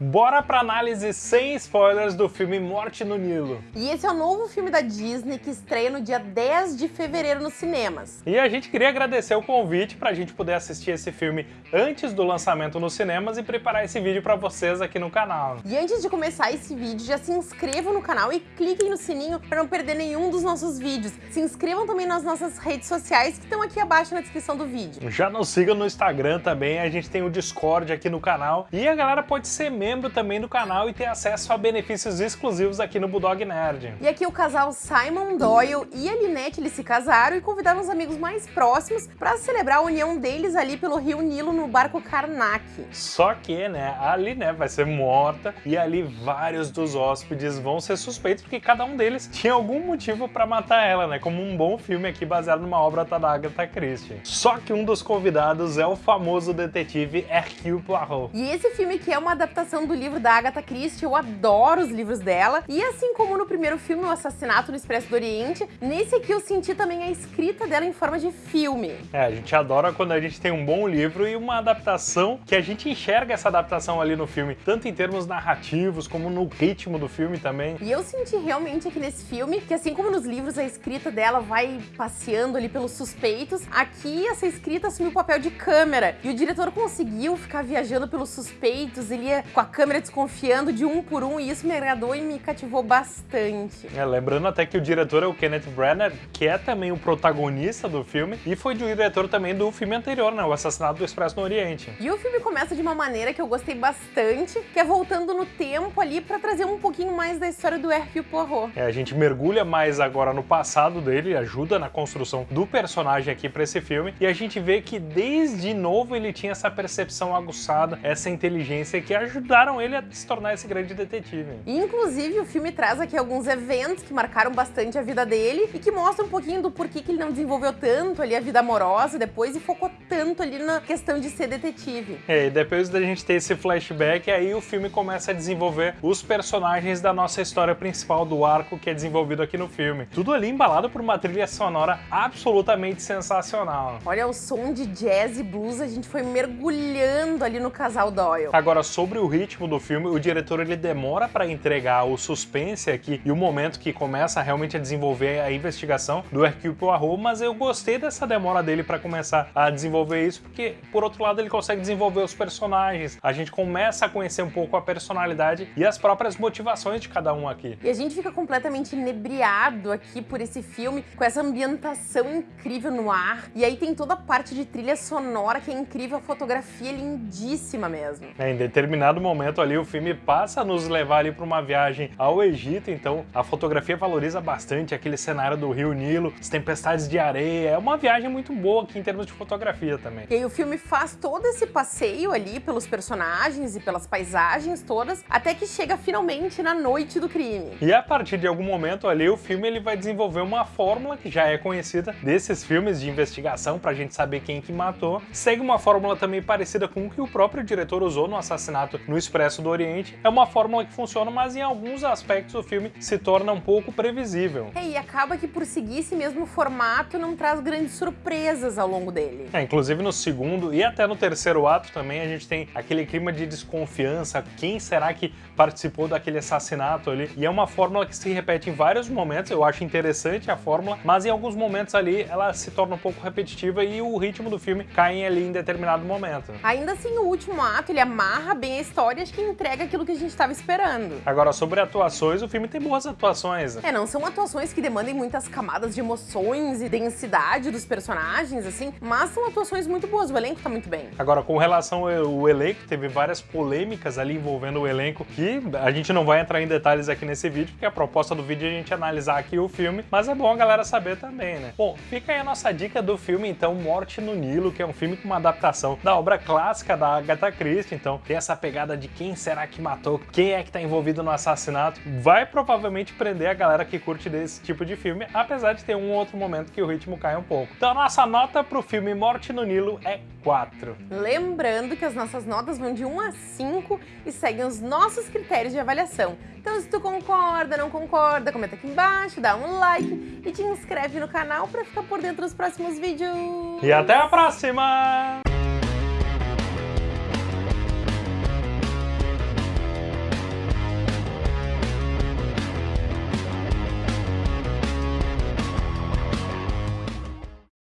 Bora pra análise sem spoilers do filme Morte no Nilo. E esse é o novo filme da Disney que estreia no dia 10 de fevereiro nos cinemas. E a gente queria agradecer o convite pra gente poder assistir esse filme antes do lançamento nos cinemas e preparar esse vídeo pra vocês aqui no canal. E antes de começar esse vídeo, já se inscrevam no canal e cliquem no sininho para não perder nenhum dos nossos vídeos. Se inscrevam também nas nossas redes sociais que estão aqui abaixo na descrição do vídeo. Já nos sigam no Instagram também, a gente tem o Discord aqui no canal e a galera pode ser membro também do canal e ter acesso a benefícios exclusivos aqui no Bulldog Nerd. E aqui o casal Simon Doyle e a Linette eles se casaram e convidaram os amigos mais próximos para celebrar a união deles ali pelo Rio Nilo no barco Karnak. Só que, né, ali, né, vai ser morta e ali vários dos hóspedes vão ser suspeitos porque cada um deles tinha algum motivo para matar ela, né, como um bom filme aqui baseado numa obra da Agatha Christie. Só que um dos convidados é o famoso detetive Hercule Poirot. E esse filme que é uma adaptação do livro livro da Agatha Christie, eu adoro os livros dela. E assim como no primeiro filme, O Assassinato no Expresso do Oriente, nesse aqui eu senti também a escrita dela em forma de filme. É, a gente adora quando a gente tem um bom livro e uma adaptação que a gente enxerga essa adaptação ali no filme, tanto em termos narrativos como no ritmo do filme também. E eu senti realmente aqui nesse filme que assim como nos livros a escrita dela vai passeando ali pelos suspeitos, aqui essa escrita assumiu o papel de câmera e o diretor conseguiu ficar viajando pelos suspeitos, ele ia com a câmera desconfiando de um por um e isso me agradou e me cativou bastante. É, lembrando até que o diretor é o Kenneth Branagh, que é também o protagonista do filme e foi diretor também do filme anterior, né, o Assassinato do Expresso no Oriente. E o filme começa de uma maneira que eu gostei bastante, que é voltando no tempo ali para trazer um pouquinho mais da história do Hercule Poirot. É, a gente mergulha mais agora no passado dele, ajuda na construção do personagem aqui para esse filme e a gente vê que desde novo ele tinha essa percepção aguçada, essa inteligência que ajudaram ele a se tornar esse grande detetive. inclusive, o filme traz aqui alguns eventos que marcaram bastante a vida dele e que mostram um pouquinho do porquê que ele não desenvolveu tanto ali a vida amorosa depois e focou tanto ali na questão de ser detetive. É, e depois da gente ter esse flashback, aí o filme começa a desenvolver os personagens da nossa história principal do arco que é desenvolvido aqui no filme. Tudo ali embalado por uma trilha sonora absolutamente sensacional. Olha, o som de jazz e blues, a gente foi mergulhando ali no casal Doyle. Agora, sobre o ritmo do filme, o diretor ele demora para entregar o suspense aqui e o momento que começa realmente a desenvolver a investigação do Hercule Poirot, mas eu gostei dessa demora dele para começar a desenvolver isso, porque por outro lado ele consegue desenvolver os personagens, a gente começa a conhecer um pouco a personalidade e as próprias motivações de cada um aqui. E a gente fica completamente inebriado aqui por esse filme, com essa ambientação incrível no ar, e aí tem toda a parte de trilha sonora que é incrível, a fotografia é lindíssima mesmo. É, em determinado momento ali o filme passa a nos levar ali para uma viagem ao Egito, então a fotografia valoriza bastante aquele cenário do Rio Nilo, as tempestades de areia, é uma viagem muito boa aqui em termos de fotografia também. E aí o filme faz todo esse passeio ali pelos personagens e pelas paisagens todas, até que chega finalmente na noite do crime. E a partir de algum momento ali, o filme ele vai desenvolver uma fórmula que já é conhecida desses filmes de investigação pra gente saber quem que matou. Segue uma fórmula também parecida com o que o próprio diretor usou no Assassinato no Expresso do Oriente. É uma fórmula que funciona, mas em alguns aspectos o filme se torna um pouco previsível. É, e acaba que por seguir esse mesmo formato não traz grandes surpresas ao longo dele. É, inclusive no segundo e até no terceiro ato também a gente tem aquele clima de desconfiança, quem será que participou daquele assassinato ali? E é uma fórmula que se repete em vários momentos, eu acho interessante a fórmula, mas em alguns momentos ali ela se torna um pouco repetitiva e o ritmo do filme cai ali em determinado momento. Ainda assim, o último ato, ele amarra bem a história, acho que entrega aquilo que a gente estava esperando. Agora, sobre atuações, o filme tem boas atuações. É, não são atuações que demandem muitas camadas de emoções e densidade dos personagens, assim, mas são atuações muito boas, o elenco tá muito bem. Agora, com relação ao elenco, teve várias polêmicas ali envolvendo o elenco, que a gente não vai entrar em detalhes aqui nesse vídeo, porque a proposta do vídeo é a gente analisar aqui o filme, mas é bom a galera saber também, né? Bom, fica aí a nossa dica do filme, então, Morte no Nilo, que é um filme com uma adaptação da obra clássica da Agatha Christie, então tem essa pegada de quem será que matou, quem é que tá envolvido no assassinato, vai provavelmente prender a galera que curte desse tipo de filme, apesar de ter um outro momento que o ritmo cai um pouco. Então a nossa nota pro filme Morte no Nilo é 4. Lembrando que as nossas notas vão de 1 a 5 e seguem os nossos critérios de avaliação. Então se tu concorda, não concorda, comenta aqui embaixo, dá um like e te inscreve no canal para ficar por dentro dos próximos vídeos. E até a próxima!